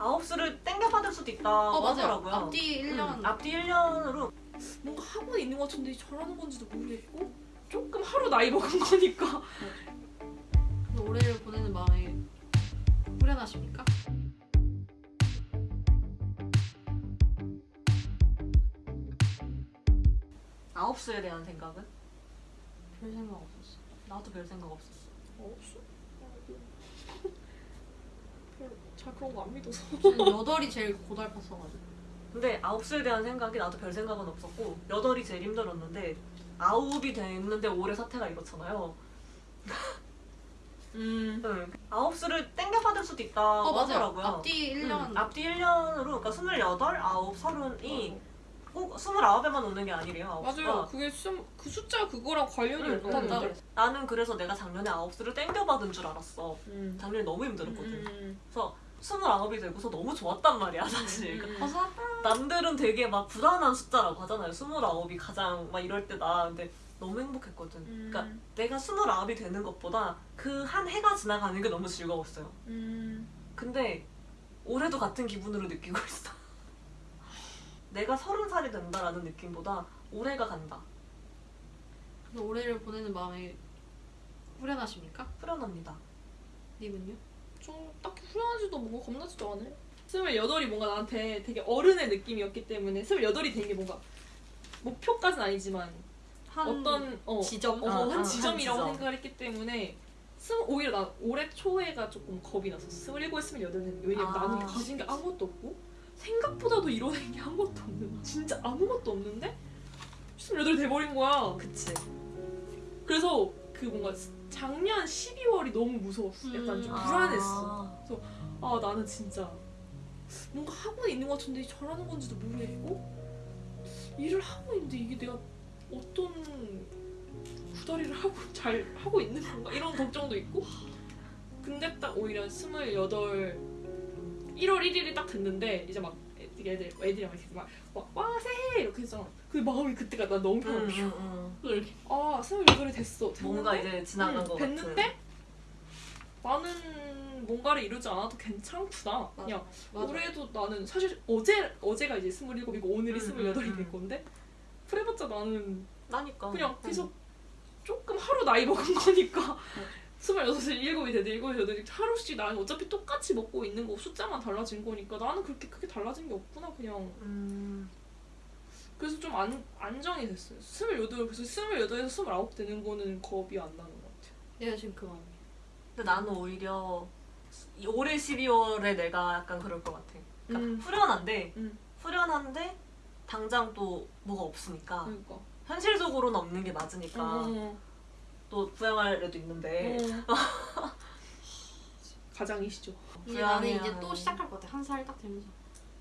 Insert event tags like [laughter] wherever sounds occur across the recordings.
아홉수를 땡겨 받을 수도 있다고 어. 하더라고요. 앞뒤 1년 음, 앞뒤 1년으로 뭔가 하고 있는 것 같은데 잘하는 건지도 모르겠고 조금 하루 나이 먹은 [laughs] 거니까 올해를 보내는 마음에 후련하십니까? 아홉수에 대한 생각은? 별 생각 없었어. 나도 별 생각 없었어. 별로 잘 그런 거 안 믿어서. 저는 여덟이 제일 고달팠어가지고. 근데 아홉수에 대한 생각이 나도 별 생각은 없었고 여덟이 제일 힘들었는데 아홉이 됐는데 올해 사태가 이렇잖아요. [laughs] 음. 응. 아홉수를 땡겨 받을 수도 있다고 어. 하더라고요. 앞뒤 1년. 응, 앞뒤 1년으로 그러니까 28, 9, 30이 꼭 29에만 오는 게 아니래요. 맞아요. 그게 수, 그 숫자 그거랑 관련이 응, 응, 없단다. 응. 나는 그래서 내가 작년에 아홉 수를 땡겨받은 줄 알았어. 음. 작년에 너무 힘들었거든. 음. 그래서 29이 되고서 너무 좋았단 말이야 사실. 음. 어서 남들은 되게 막 불안한 숫자라고 하잖아요. 29이 가장 막 이럴 때다. 근데 너무 행복했거든. 음. 그러니까 내가 29이 되는 것보다 그 한 해가 지나가는 게 너무 즐거웠어요. 음. 근데 올해도 같은 기분으로 느끼고 있어. 내가 30살이 된다라는 느낌보다 올해가 간다. 그래서 올해를 보내는 마음에 후련하십니까? 후련합니다. 님은요? 좀 딱히 후련하지도 뭔가 겁나지도 않아요. 스물여덟이 뭔가 나한테 되게 어른의 느낌이었기 때문에 스물여덟이 된 게 뭔가 목표까지는 아니지만 한 어떤 어, 지점? 어, 아, 한 아, 지점이라고 한 지점. 생각을 했기 때문에 스물 오히려 나 올해 초에가 조금 겁이 났어. 스물일곱, 스물여덟은 왜냐면 아. 나는 가진 게 아무것도 없고 생각보다도 이뤄낸 게 아무것도 없는 거야. 진짜 아무것도 없는데 스물여덟이 돼버린 거야. 그치. 그래서 그 뭔가 작년 12월이 너무 무서웠어. 약간 좀 음. 불안했어. 아 나는 진짜 뭔가 하고 있는 것 같은데 잘하는 건지도 모르겠고 일을 하고 있는데 이게 내가 어떤 구다리를 하고 잘 하고 있는 건가 이런 걱정도 있고 근데 딱 오히려 스물여덟 1월 1일이 딱 됐는데 이제 막 애들 애들이랑 이렇게 막와 새해 이렇게 했잖아 그 마음이 그때가 나 너무 응, 편해 응, 응. 이렇게 아 스물 여덟이 됐어 뭔가 됐는데? 이제 지나간 응, 것 같은. 됐는데 나는 뭔가를 이루지 않아도 괜찮구나. 맞아. 그냥 맞아. 올해도 나는 사실 어제 어제가 이제 스물일곱이고 오늘이 음, 스물여덟이 음, 된 음. 건데 그래봤자 나는 나니까. 그냥 응. 계속 조금 하루 나이 먹은 [laughs] 거니까 스물여섯에 일곱이 되든 일곱이 되든 하루씩 나는 어차피 똑같이 먹고 있는 거 숫자만 달라진 거니까 나는 그렇게 크게 달라진 게 없구나 그냥 음. 그래서 좀 안, 안정이 됐어요. 스물여덟 그래서 스물여덟에서 스물아홉 되는 거는 겁이 안 나는 것 같아요. 내가 지금 그 마음이야. 근데 나는 오히려 이 올해 12월에 내가 약간 그럴 것 같아. 그러니까 음. 후련한데 음. 후련한데 당장 또 뭐가 없으니까 그러니까. 현실적으로는 없는 게 맞으니까 어. 또 부양할 애도 있는데 [laughs] 어. 가장이시죠. 이제 나는. 이제 또 시작할 것 같아. 한 살 딱 되면서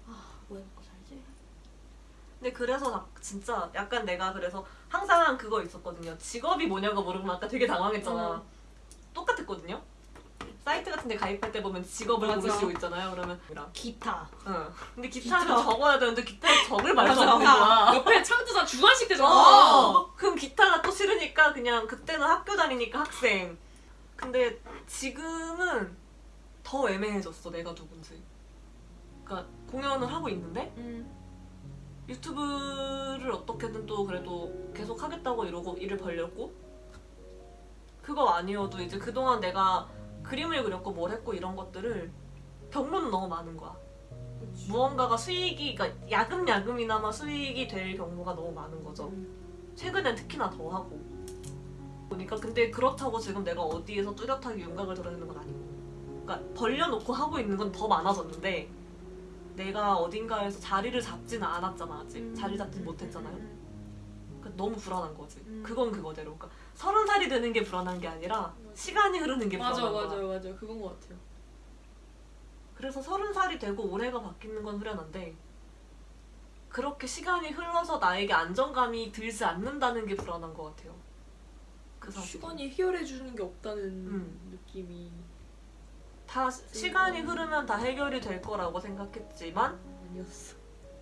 아, 뭐 해먹고 살지? 근데 그래서 나 진짜 약간 내가 그래서 항상 그거 있었거든요. 직업이 뭐냐고 물으면 아까 되게 당황했잖아. 어. 똑같았거든요. 사이트 같은 데 가입할 때 보면 직업을 맞아. 고르시고 있잖아요. 그러면 기타. 응. 근데 기타를 기타. 적어야 되는데 기타에 적을 말도. 없는 거야. 옆에 창조자 주관식 되잖아. 어. 싫으니까 그냥 그때는 학교 다니니까 학생. 근데 지금은 더 애매해졌어 내가 누군지. 그러니까 공연을 하고 있는데 음. 유튜브를 어떻게든 또 그래도 계속 하겠다고 이러고 일을 벌렸고 그거 아니어도 이제 그동안 내가 그림을 그렸고 뭘 했고 이런 것들을 경로는 너무 많은 거야. 무언가가 수익이 그러니까 야금야금이나마 수익이 될 경우가 너무 많은 거죠. 최근엔 특히나 더 하고 보니까 근데 그렇다고 지금 내가 어디에서 뚜렷하게 윤곽을 드러내는 건 아니고. 그러니까 벌려놓고 하고 있는 건 더 많아졌는데 내가 어딘가에서 자리를 잡지는 않았잖아 아직. 음. 자리 잡지 못했잖아요. 그러니까 너무 불안한 거지. 음. 그건 그거대로. 그러니까 서른 살이 되는 게 불안한 게 아니라 시간이 흐르는 게 맞아 불안한 맞아 거야 맞아. 그건 것 같아요. 그래서 서른 살이 되고 올해가 바뀌는 건 후련한데 그렇게 시간이 흘러서 나에게 안정감이 들지 않는다는 게 불안한 것 같아요 그 시간이 해결해 주는 게 없다는 음. 느낌이 다 시간이 흐르면 다 해결이 될 거라고 생각했지만 아니었어.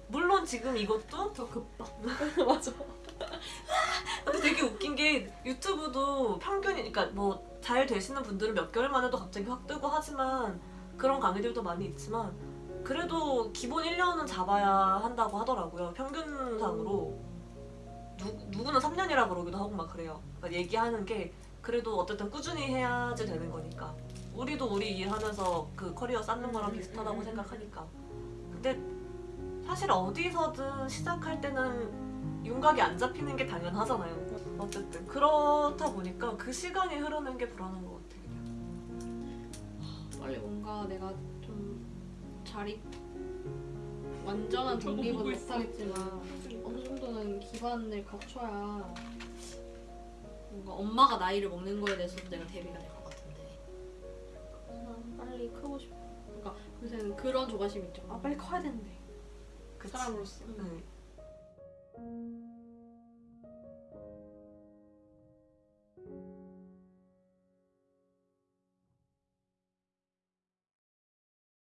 물론 지금 이것도 더 급박. [laughs] 맞아. 근데 되게 웃긴 게 유튜브도 평균이 그러니까 뭐 잘 되시는 분들은 몇 개월 만에도 갑자기 확 뜨고 하지만 그런 강의들도 많이 있지만 그래도 기본 1년은 잡아야 한다고 하더라고요. 평균상으로. 누, 누구는 3년이라 그러기도 하고 막 그래요. 그러니까 얘기하는 게 그래도 어쨌든 꾸준히 해야지 되는 거니까. 우리도 우리 일하면서 그 커리어 쌓는 거랑 비슷하다고 생각하니까. 근데 사실 어디서든 시작할 때는 윤곽이 안 잡히는 게 당연하잖아요. 어쨌든 그렇다 보니까 그 시간이 흐르는 게 불안한 것 같아 그냥. 빨리 뭔가 내가 좀 자립 완전한 독립은. 못하겠지만 정도는 기반을 갖춰야 뭔가 엄마가 나이를 먹는 거에 대해서도 내가 대비가 될 것 같은데. 난 빨리 크고 싶어. 그러니까 요새는 그런 조바심 있죠. 아 빨리 커야 되는데. 그치? 사람으로서. 네.